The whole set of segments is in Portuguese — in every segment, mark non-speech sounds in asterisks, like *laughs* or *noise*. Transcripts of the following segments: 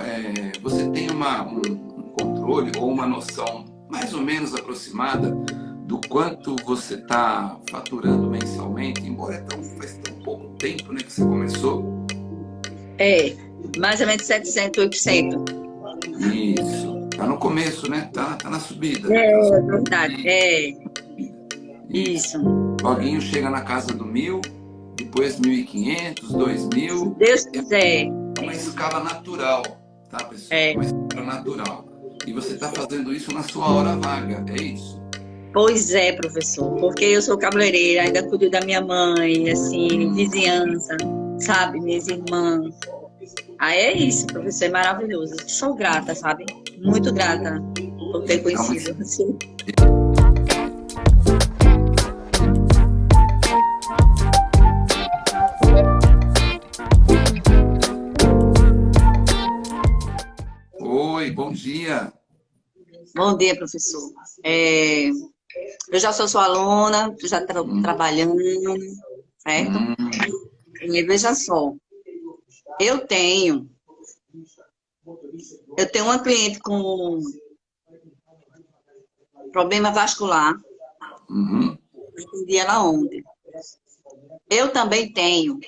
é, você tem uma, um, um controle ou uma noção mais ou menos aproximada do quanto você está faturando mensalmente, embora é tão, faz tão pouco tempo né, que você começou? É, mais ou menos 700, 800. Isso. Tá no começo, né? Tá, tá na subida. É, é verdade. É. Isso. Loguinho chega na casa do mil, depois 1.500, 2.000. Deus quiser. É uma escala natural, tá, pessoal? É. Uma escala natural. E você está fazendo isso na sua hora vaga, é isso? Pois é, professor. Porque eu sou cabeleireira, ainda cuido da minha mãe, assim, vizinhança, sabe? Minhas irmãs. Aí é isso, professor, é maravilhoso. Sou grata, sabe? Muito grata por ter conhecido você. *laughs* dia. Bom dia, professor. É, eu já sou sua aluna, já estou hum. trabalhando, certo? Hum. E veja só, eu tenho, eu tenho uma cliente com problema vascular, uhum. atendi ela ontem. Eu também tenho,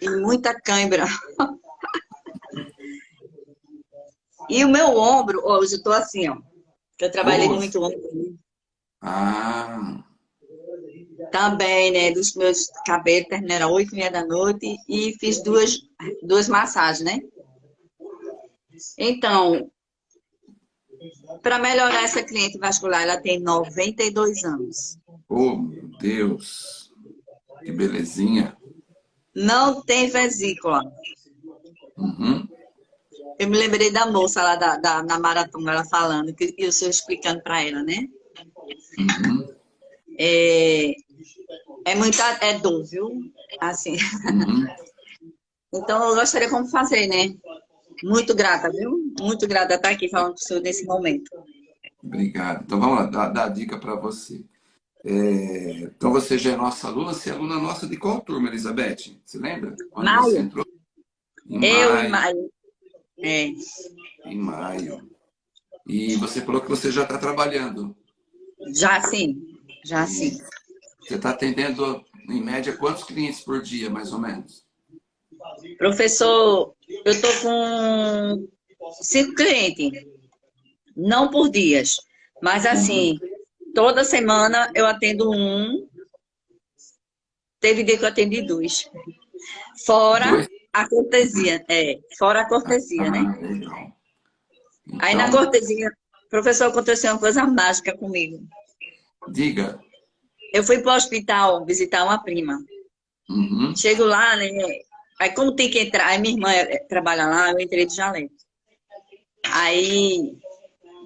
e muita cãibra. E o meu ombro, hoje eu estou assim, ó, eu trabalhei Nossa. muito ontem. Ah. Também, né, dos meus cabelos, terminaram às oito e meia da noite e fiz duas, duas massagens, né? Então, para melhorar essa cliente vascular, ela tem 92 anos. Oh, meu Deus! Que belezinha! Não tem vesícula. Uhum. Eu me lembrei da moça lá da, da, na maratona, ela falando, que eu estou explicando para ela, né? Uhum. É, é muita, é dor, viu? Assim. Uhum. Então, eu gostaria como fazer, né? Muito grata, viu? Muito grata estar aqui falando com o senhor nesse momento. Obrigado. Então, vamos lá, dar, dar a dica para você. É, então, você já é nossa aluna, você é aluna nossa de qual turma, Elizabeth? Você lembra? Quando maio. Você entrou? Em eu, maio. em maio. É. Em maio. E você falou que você já está trabalhando. Já sim, já e sim. Você está atendendo, em média, quantos clientes por dia, mais ou menos? Professor, eu estou com cinco clientes. Não por dias, mas assim, uhum. toda semana eu atendo um. Teve dia que eu atendi dois. Fora dois? A cortesia, é, fora a cortesia, ah, né? Então... Aí na então cortesia, professor, aconteceu uma coisa mágica comigo. Diga. Eu fui para o hospital visitar uma prima. Uhum. Chego lá, né? Aí como tem que entrar, aí minha irmã eh, trabalha lá, eu entrei de jaleco. Aí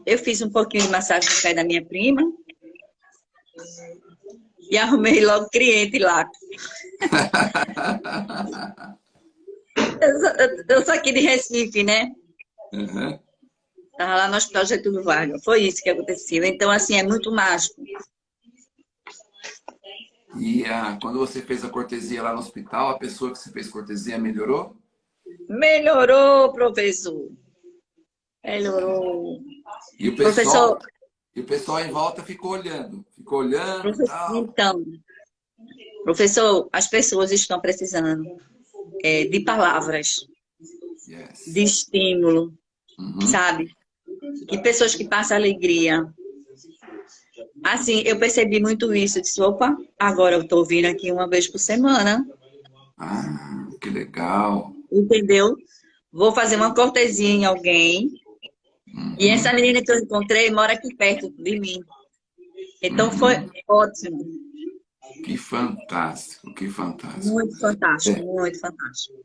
eu fiz um pouquinho de massagem no pé da minha prima. E arrumei logo cliente lá. *laughs* eu, sou, eu, sou, aqui de Recife, né? Uhum. Estava lá no Hospital Getúlio Vargas. Foi isso que aconteceu. Então, assim, é muito mágico. E ah, quando você fez a cortesia lá no hospital, a pessoa que você fez cortesia melhorou? Melhorou, professor. Melhorou. E o pessoal, professor, e o pessoal em volta ficou olhando. Ficou olhando. Professor, então, professor, as pessoas estão precisando é, de palavras, yes. de estímulo, uhum. sabe? E pessoas que passam alegria, Assim, eu percebi muito isso. Eu disse, opa, agora eu tô vindo aqui uma vez por semana. Ah, que legal. Entendeu? Vou fazer uma cortesia em alguém. Uhum. E essa menina que eu encontrei mora aqui perto de mim. Então uhum. foi ótimo. Que fantástico, que fantástico. Muito fantástico, é. muito fantástico.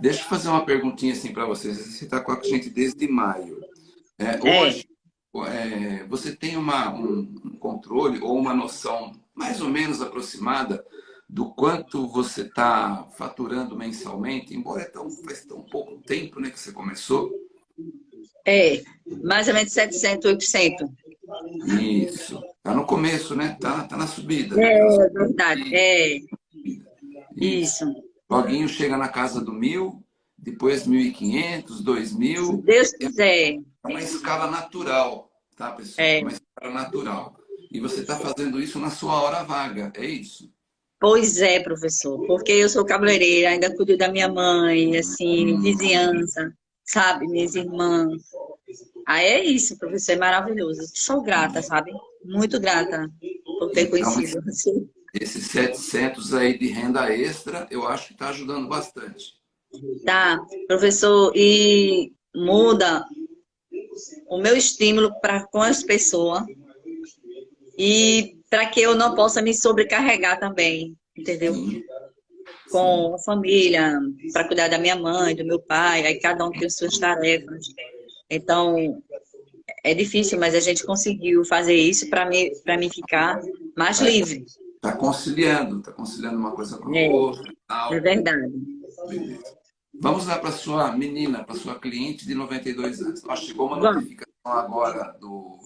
Deixa eu fazer uma perguntinha assim para vocês. Você está com a gente desde maio. É, é. Hoje, é, você tem uma, um controle ou uma noção mais ou menos aproximada do quanto você está faturando mensalmente, embora é tão, faz tão pouco tempo né, que você começou? É, mais ou menos 700, 800. Isso. Está no começo, né? Está tá na subida. É, é verdade. É. Isso. Loguinho chega na casa do mil, depois 1.500, 2.000. Se Deus quiser. É uma escala natural, tá, pessoal? É uma escala natural. E você está fazendo isso na sua hora vaga, é isso? Pois é, professor, porque eu sou cabeleireira, ainda cuido da minha mãe, assim, hum. vizinhança, sabe, minhas irmãs. Aí é isso, professor, é maravilhoso. Sou grata, sabe? Muito grata por ter conhecido você. Esses 700 aí de renda extra, eu acho que está ajudando bastante. Tá, professor, e muda o meu estímulo para com as pessoas e para que eu não possa me sobrecarregar também, entendeu? Sim. Com a família, para cuidar da minha mãe, do meu pai, aí cada um tem suas tarefas. Então, é difícil, mas a gente conseguiu fazer isso para mim, mim ficar mais é, livre. Está conciliando, está conciliando uma coisa com a é, outra. É verdade. Vamos lá para a sua menina, para a sua cliente de 92 anos. Ó, chegou uma notificação agora do,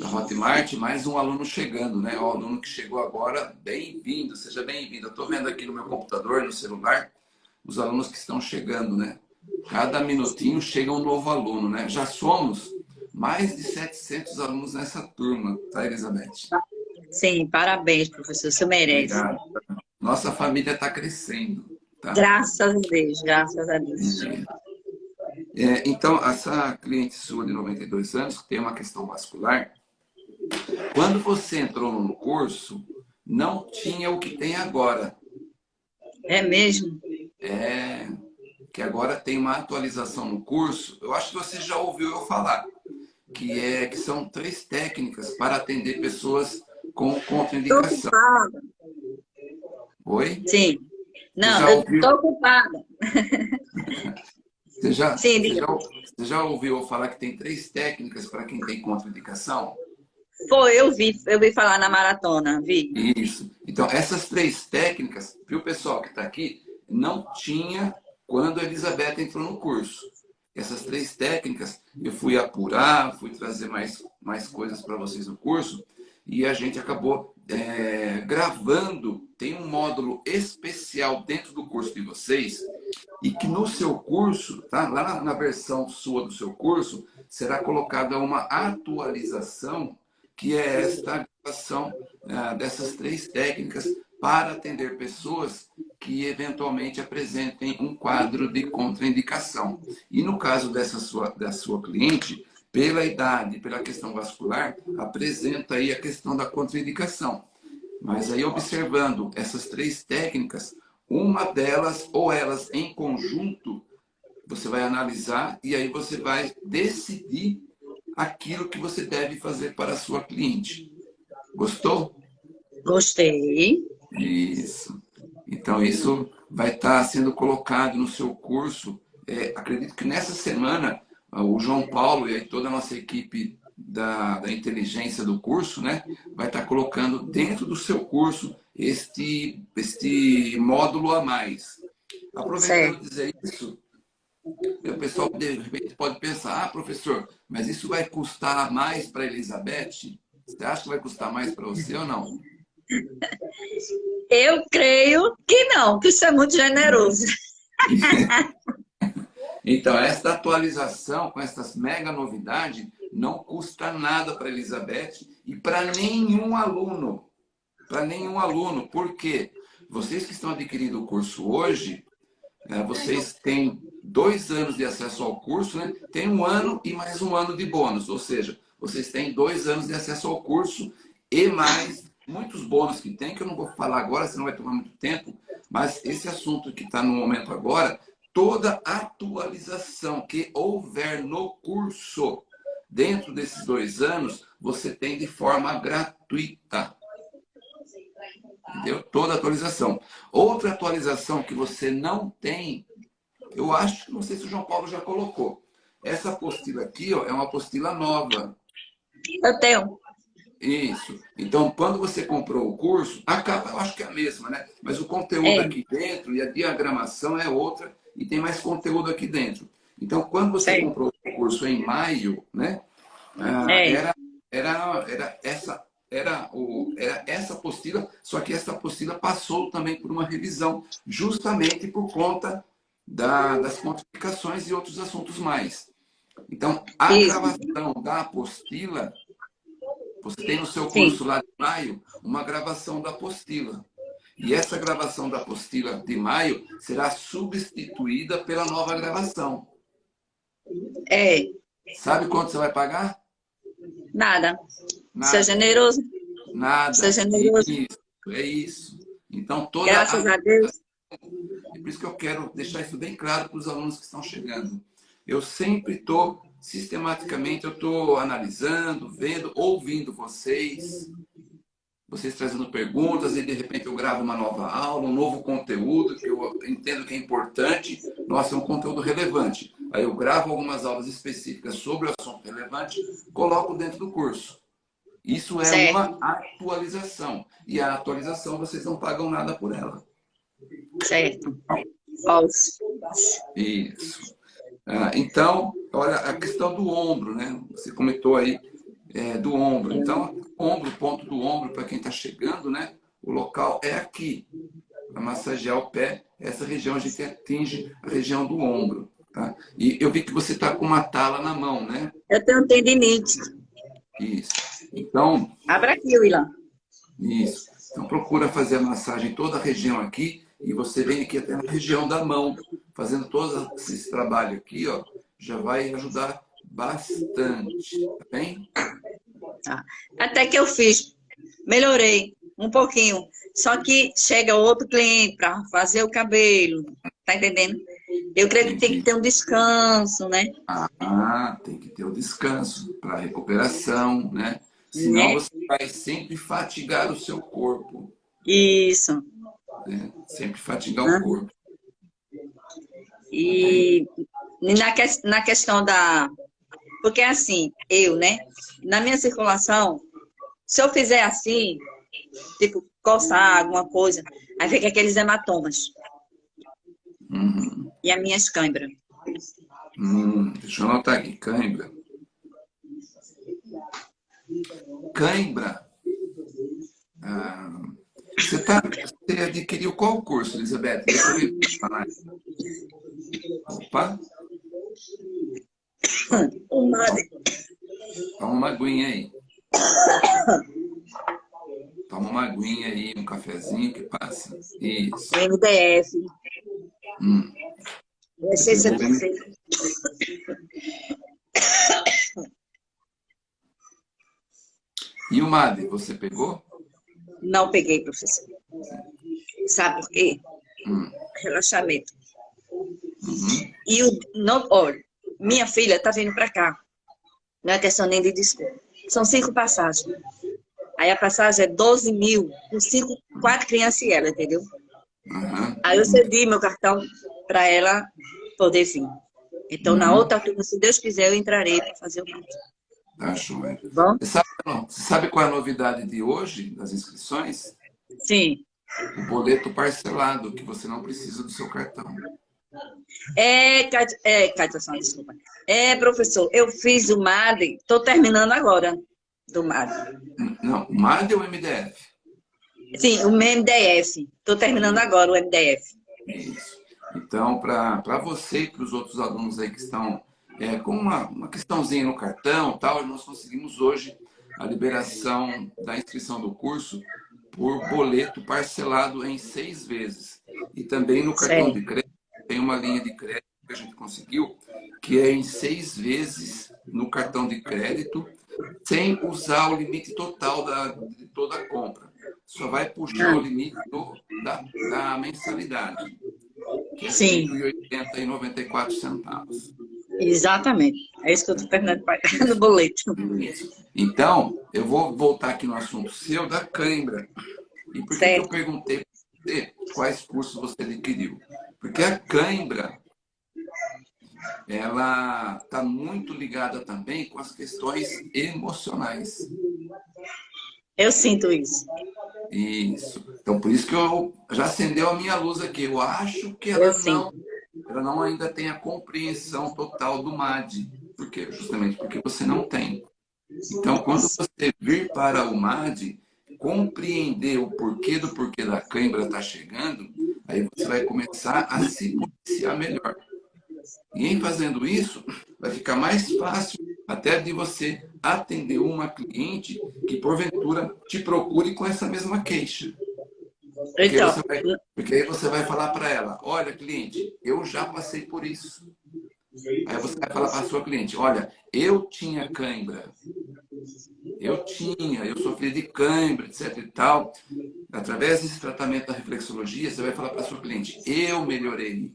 da Hotmart, mais um aluno chegando, né? O aluno que chegou agora, bem-vindo, seja bem-vindo. Eu estou vendo aqui no meu computador, no celular, os alunos que estão chegando, né? Cada minutinho chega um novo aluno, né? Já somos mais de 700 alunos nessa turma, tá, Elizabeth? Sim, parabéns, professor, você merece. Obrigado. Nossa família está crescendo. Tá? Graças a Deus, graças a Deus. É, então, essa cliente sua de 92 anos, que tem uma questão vascular, quando você entrou no curso, não tinha o que tem agora. É mesmo? É, que agora tem uma atualização no curso, eu acho que você já ouviu eu falar, que, é, que são três técnicas para atender pessoas com contraindicação. Oi? Sim. Não, eu estou ocupada. Você já, Sim, você, já, você já ouviu falar que tem três técnicas para quem tem contraindicação? Foi, eu vi, eu vi falar na maratona, vi. Isso. Então, essas três técnicas, o pessoal que está aqui, não tinha quando a Elizabeth entrou no curso. Essas três técnicas, eu fui apurar, fui trazer mais, mais coisas para vocês no curso, e a gente acabou é, gravando, tem um módulo especial dentro do curso de vocês, e que no seu curso, tá? lá na, versão sua do seu curso, será colocada uma atualização, que é esta atualização é, dessas três técnicas para atender pessoas que eventualmente apresentem um quadro de contraindicação. E no caso dessa sua, da sua cliente, pela idade, pela questão vascular, apresenta aí a questão da contraindicação. Mas aí observando essas três técnicas, uma delas ou elas em conjunto, você vai analisar e aí você vai decidir aquilo que você deve fazer para a sua cliente. Gostou? Gostei. Isso. Então, isso vai estar sendo colocado no seu curso. É, acredito que nessa semana o João Paulo e toda a nossa equipe da, da inteligência do curso, né, vai estar colocando dentro do seu curso este, este módulo a mais. Aproveitando dizer isso, o pessoal de repente pode pensar, ah, professor, mas isso vai custar mais para a Elizabeth? Você acha que vai custar mais para você ou não? *laughs* Eu creio que não, que isso é muito generoso. *laughs* Então, esta atualização com essas mega novidades não custa nada para Elizabeth e para nenhum aluno. Para nenhum aluno. Por quê? Vocês que estão adquirindo o curso hoje, né, vocês têm dois anos de acesso ao curso, né? tem um ano e mais um ano de bônus. Ou seja, vocês têm dois anos de acesso ao curso e mais muitos bônus que tem, que eu não vou falar agora, senão vai tomar muito tempo, mas esse assunto que está no momento agora toda atualização que houver no curso dentro desses dois anos, você tem de forma gratuita. Entendeu? Toda atualização. Outra atualização que você não tem, eu acho, não sei se o João Paulo já colocou. Essa apostila aqui ó, é uma apostila nova. Eu tenho. Isso. Então, quando você comprou o curso, a capa eu acho que é a mesma, né? Mas o conteúdo é. aqui dentro e a diagramação é outra e tem mais conteúdo aqui dentro. Então, quando você comprou o curso em maio, né? Ah, era, era, era, essa, era, o, era essa apostila, só que essa apostila passou também por uma revisão, justamente por conta da, das quantificações e outros assuntos mais. Então, a gravação da apostila, você tem no seu curso Sim. lá de maio uma gravação da apostila. E essa gravação da apostila de maio será substituída pela nova gravação. É. Sabe quanto você vai pagar? Nada. Nada. Seja generoso. Nada. Seja generoso. Isso, é isso. Então, toda Graças a, a Deus. É por isso que eu quero deixar isso bem claro para os alunos que estão chegando. Eu sempre estou, sistematicamente, eu estou analisando, vendo, ouvindo vocês, vocês trazendo perguntas e de repente eu gravo uma nova aula, um novo conteúdo que eu entendo que é importante. Nossa, é um conteúdo relevante. Aí eu gravo algumas aulas específicas sobre o assunto relevante, coloco dentro do curso. Isso é certo. uma atualização. E a atualização vocês não pagam nada por ela. Certo. Isso. Ah, então, olha, a questão do ombro, né? Você comentou aí é, do ombro. Então, ombro, ponto do ombro, para quem está chegando, né? O local é aqui. Para massagear o pé, essa região a gente atinge a região do ombro. Tá? E eu vi que você está com uma tala na mão, né? Eu tenho tendinite. Isso. Então... Abra aqui, Willan. Isso. Então procura fazer a massagem toda a região aqui e você vem aqui até na região da mão, fazendo todo esse trabalho aqui, ó, já vai ajudar bastante, tá bem? Tá. Até que eu fiz, melhorei um pouquinho. Só que chega outro cliente para fazer o cabelo, tá entendendo? Eu creio que tem que ter um descanso, né? Ah, tem que ter o um descanso para recuperação, né? Senão né? você vai sempre fatigar o seu corpo. Isso. Né? Sempre fatigar ah. o corpo. E na, que, na questão da... Porque assim, eu, né? Na minha circulação, se eu fizer assim, tipo, coçar alguma coisa, aí fica aqueles hematomas. Uhum. E as minhas câimbras. Hum, deixa eu anotar aqui, cãibra. Cãibra. Ah, você, tá, você adquiriu qual curso, Elizabeth? Deixa eu ver. Opa. Toma uma aguinha aí. Toma uma aguinha aí, um cafezinho que passa. Isso. MDF. Hum. E o MAD, você pegou? Não peguei, professor. Sabe por quê? Hum. Relaxamento. Uhum. E o, não, olha, minha filha está vindo para cá. Não é questão nem de desculpa. São cinco passagens. Aí a passagem é 12 mil, com cinco, quatro crianças e ela, entendeu? Uhum. Aí eu cedi meu cartão para ela poder vir. Então, uhum. na outra turma, se Deus quiser, eu entrarei para fazer o curso. Tá joia. Bom? Você sabe, você sabe qual é a novidade de hoje, das inscrições? Sim. O boleto parcelado, que você não precisa do seu cartão. É, é Cátia, desculpa. É, professor, eu fiz o MAD, estou terminando agora do MAD. Não, o MAD ou o MDF? Sim, o MDF. Estou terminando agora o MDF. Isso. Então, para você e para os outros alunos aí que estão é, com uma, uma questãozinha no cartão tal, nós conseguimos hoje a liberação da inscrição do curso por boleto parcelado em seis vezes. E também no cartão de crédito, tem uma linha de crédito que a gente conseguiu, que é em seis vezes no cartão de crédito, sem usar o limite total da, de toda a compra. Só vai puxar o limite do, da, da mensalidade, que é Sim. R$ 180,94 centavos. Exatamente. É isso que eu estou terminando de pagar *laughs* no boleto. Então, eu vou voltar aqui no assunto seu da cãibra. E por que eu perguntei para você quais cursos você adquiriu? Porque a cãibra, ela está muito ligada também com as questões emocionais. Eu sinto isso. Isso. Então, por isso que eu já acendeu a minha luz aqui. Eu acho que ela, não, ela não ainda tem a compreensão total do MAD. Por quê? Justamente porque você não tem. Então, quando você vir para o MAD, compreender o porquê do porquê da cãibra está chegando, Aí você vai começar a se policiar melhor. E em fazendo isso, vai ficar mais fácil até de você atender uma cliente que, porventura, te procure com essa mesma queixa. Porque, então, vai, porque aí você vai falar para ela, olha, cliente, eu já passei por isso. Aí você vai falar para a sua cliente, olha, eu tinha cãibra. Eu tinha, eu sofri de cãibra, etc e tal. Através desse tratamento da reflexologia, você vai falar para a sua cliente, eu melhorei.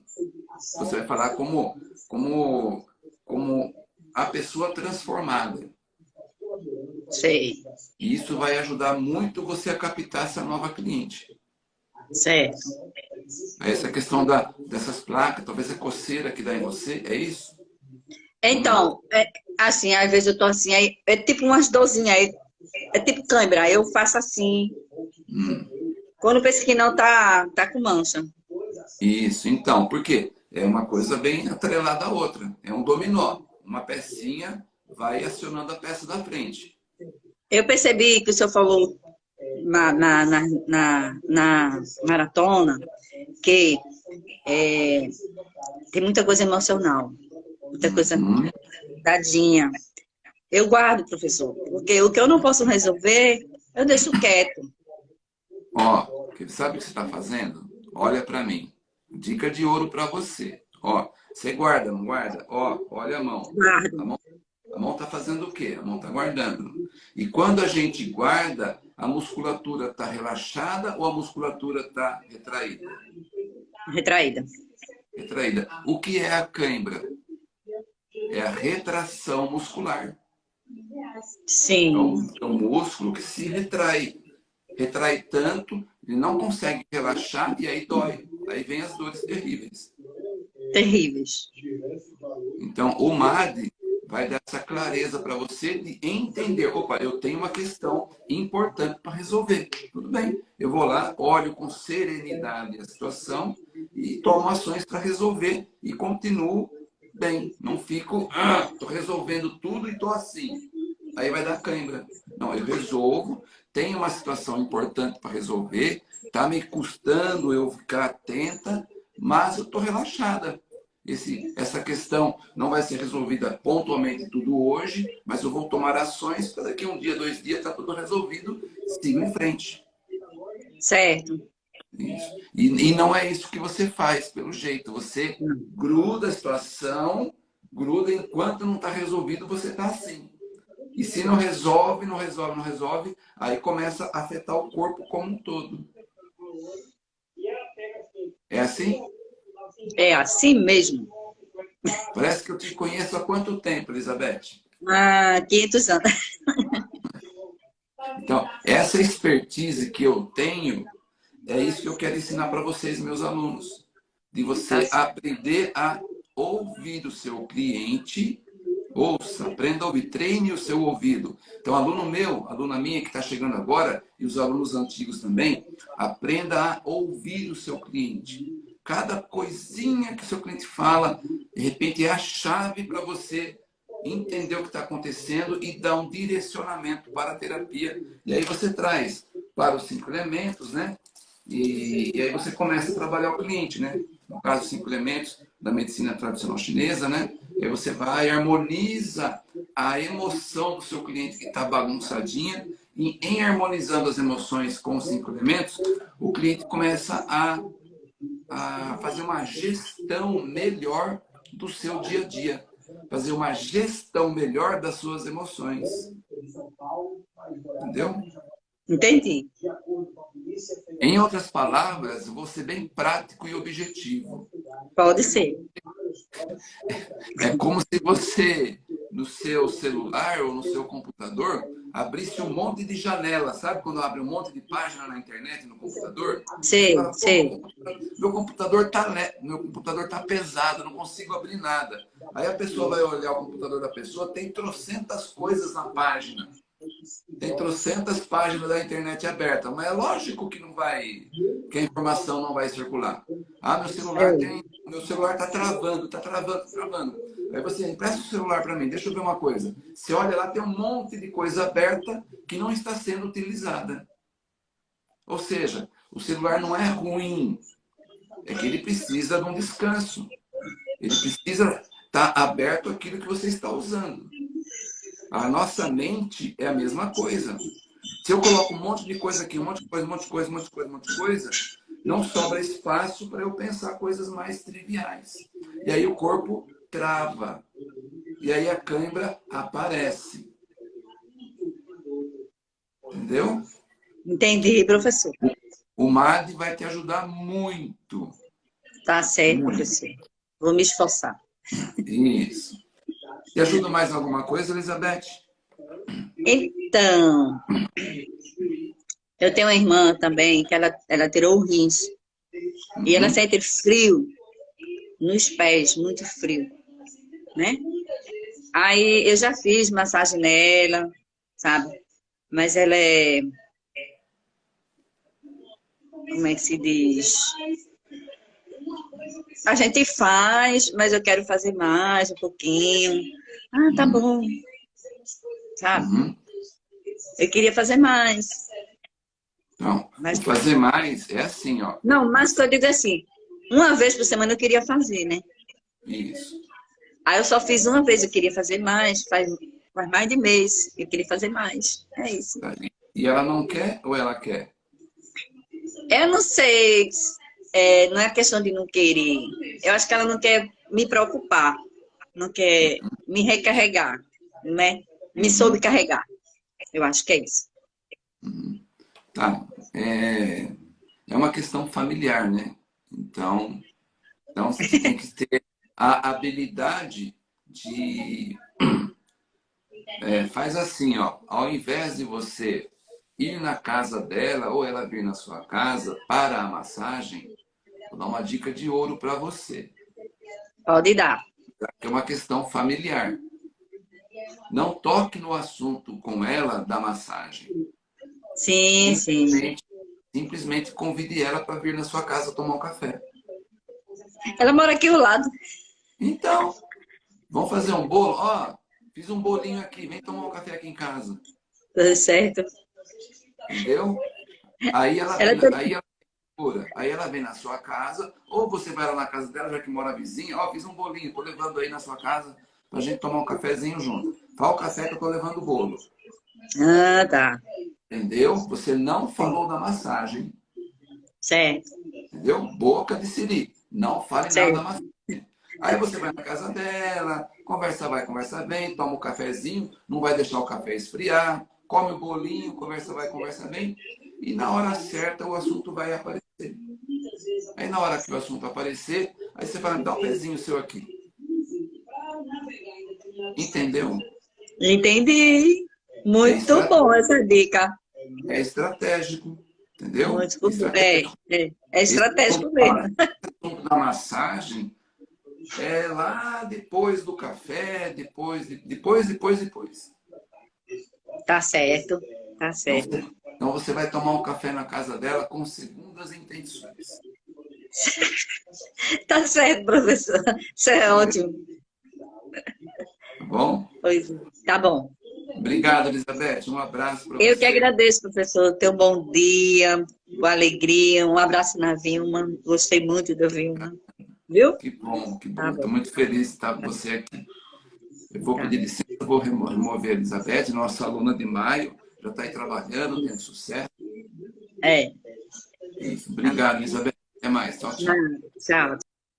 Você vai falar como, como, como a pessoa transformada. Sei. E isso vai ajudar muito você a captar essa nova cliente. Certo. Essa questão da, dessas placas, talvez a coceira que dá em você, é isso? Então, é, assim, às vezes eu tô assim, aí, é tipo umas dorzinhas, aí, é tipo câimbra, eu faço assim. Hum. Quando penso que não, tá, tá com mancha. Isso, então, por quê? É uma coisa bem atrelada à outra. É um dominó. Uma pecinha vai acionando a peça da frente. Eu percebi que o senhor falou na, na, na, na, na maratona que é, tem muita coisa emocional, muita coisa uhum. tadinha. Eu guardo, professor, porque o que eu não posso resolver, eu deixo quieto. Ó, sabe o que você está fazendo? Olha para mim. Dica de ouro para você. Ó, você guarda, não guarda? Ó, olha a mão. Guardo. A mão, a mão tá fazendo o quê? A mão tá guardando. E quando a gente guarda, a musculatura está relaxada ou a musculatura está retraída? Retraída. Retraída. O que é a cãibra? É a retração muscular. Sim. É um, é um músculo que se retrai. Retrai tanto, ele não consegue relaxar e aí dói. Aí vem as dores terríveis. Terríveis. Então, o MAD vai dar essa clareza para você de entender. Opa, eu tenho uma questão importante para resolver. Tudo bem, eu vou lá, olho com serenidade a situação e tomo ações para resolver e continuo bem. Não fico, ah, resolvendo tudo e estou assim. Aí vai dar cãibra. Não, eu resolvo, tenho uma situação importante para resolver, está me custando eu ficar atenta, mas eu estou relaxada esse, essa questão não vai ser resolvida pontualmente tudo hoje, mas eu vou tomar ações para daqui um dia, dois dias, está tudo resolvido, sigo em frente. Certo. Isso. E, e não é isso que você faz, pelo jeito. Você gruda a situação, gruda enquanto não está resolvido, você está assim. E se não resolve, não resolve, não resolve, aí começa a afetar o corpo como um todo. É assim? É assim mesmo. Parece que eu te conheço há quanto tempo, Elizabeth? Há 500 anos. Então, essa expertise que eu tenho, é isso que eu quero ensinar para vocês, meus alunos. De você tá aprender a ouvir o seu cliente. Ouça, aprenda a ouvir, treine o seu ouvido. Então, aluno meu, aluna minha que está chegando agora, e os alunos antigos também, aprenda a ouvir o seu cliente. Cada coisinha que seu cliente fala, de repente é a chave para você entender o que está acontecendo e dar um direcionamento para a terapia. E aí você traz para os cinco elementos, né? E, e aí você começa a trabalhar o cliente, né? No caso, os cinco elementos da medicina tradicional chinesa, né? E aí você vai e harmoniza a emoção do seu cliente que está bagunçadinha e em harmonizando as emoções com os cinco elementos, o cliente começa a a fazer uma gestão melhor do seu dia a dia. Fazer uma gestão melhor das suas emoções. Entendeu? Entendi. Em outras palavras, vou ser bem prático e objetivo. Pode ser. É como se você, no seu celular ou no seu computador, abrisse um monte de janela, sabe? Quando abre um monte de página na internet, no computador. Sim, fala, sim. Meu computador tá meu computador tá pesado, não consigo abrir nada. Aí a pessoa vai olhar o computador da pessoa, tem trocentas coisas na página. Tem trocentas páginas da internet aberta, mas é lógico que não vai, que a informação não vai circular. Ah, meu celular tem, meu celular tá travando, tá travando, tá travando. Aí você empresta o celular para mim, deixa eu ver uma coisa. Você olha lá, tem um monte de coisa aberta que não está sendo utilizada. Ou seja, o celular não é ruim. é que ele precisa de um descanso. Ele precisa estar aberto àquilo que você está usando. A nossa mente é a mesma coisa. Se eu coloco um monte de coisa aqui, um monte de coisa, um monte de coisa, um monte de coisa, um monte de coisa, não sobra espaço para eu pensar coisas mais triviais. E aí o corpo trava. E aí a cãibra aparece. Entendeu? Entendi, professor. O MAD vai te ajudar muito. Tá certo, muito. professor. Vou me esforçar. Isso. Te ajuda mais alguma coisa, Elizabeth? Então, eu tenho uma irmã também que ela, ela tirou o rins. Uhum. E ela uhum. sente frio nos pés, muito frio, né? Aí eu já fiz massagem nela, sabe? Mas ela é... Como é que se diz? A gente faz, mas eu quero fazer mais um pouquinho. Ah, tá bom. Sabe? Uhum. Eu queria fazer mais. Não, mas fazer mais é assim, ó. Não, mas eu digo assim, uma vez por semana eu queria fazer, né? Isso. Aí eu só fiz uma vez, eu queria fazer mais, faz, faz mais de mês, eu queria fazer mais. É isso. E ela não quer ou ela quer? Eu não sei, é, não é questão de não querer. Eu acho que ela não quer me preocupar, não quer me recarregar, né? Me uhum. soube carregar. Eu acho que é isso. Uhum. Tá. É, é uma questão familiar, né? Então, então você tem que ter a habilidade de... *clears throat* É, faz assim, ó, ao invés de você ir na casa dela ou ela vir na sua casa para a massagem, vou dar uma dica de ouro para você. Pode dar. É uma questão familiar. Não toque no assunto com ela da massagem. Sim, simplesmente, sim. Simplesmente convide ela para vir na sua casa tomar um café. Ela mora aqui ao lado. Então, vamos fazer um bolo? Ó, fiz um bolinho aqui, vem tomar um café aqui em casa. Tá certo. Entendeu? Aí ela, ela vem, tá... aí, ela, aí ela vem na sua casa, ou você vai lá na casa dela, já que mora vizinha, ó, fiz um bolinho, tô levando aí na sua casa pra gente tomar um cafezinho junto. Fala o café que eu tô levando o bolo. Ah, tá. Entendeu? Você não falou da massagem. Certo. Entendeu? Boca de siri. Não fale certo. nada da massagem. Aí você vai na casa dela, conversa vai, conversa vem, toma um cafezinho, não vai deixar o café esfriar, come o bolinho, conversa vai, conversa vem, e na hora certa o assunto vai aparecer. Aí na hora que o assunto aparecer, aí você fala, dá um pezinho seu aqui. Entendeu? Entendi. Muito é bom essa dica. É estratégico, entendeu? Muito estratégico. É, é, é estratégico mesmo. Da massagem é lá depois do café, depois, depois, depois, depois. Tá certo, tá certo. Então, então você vai tomar um café na casa dela com segundas intenções. *laughs* tá certo, professor. Isso é ótimo. Tá bom? Pois, tá bom. Obrigado, Elizabeth. Um abraço para você. Eu que agradeço, professor. Um bom dia, uma alegria. Um abraço na Vilma. Gostei muito da Vilma. Viu? Que bom, que bom. Estou tá muito feliz de estar com você aqui. Eu vou tá. pedir licença, vou remover a Elizabeth, nossa aluna de maio. Já está aí trabalhando, tendo sucesso. É. Isso. Obrigado, Elizabeth. Até mais. Tchau, tchau. Tchau.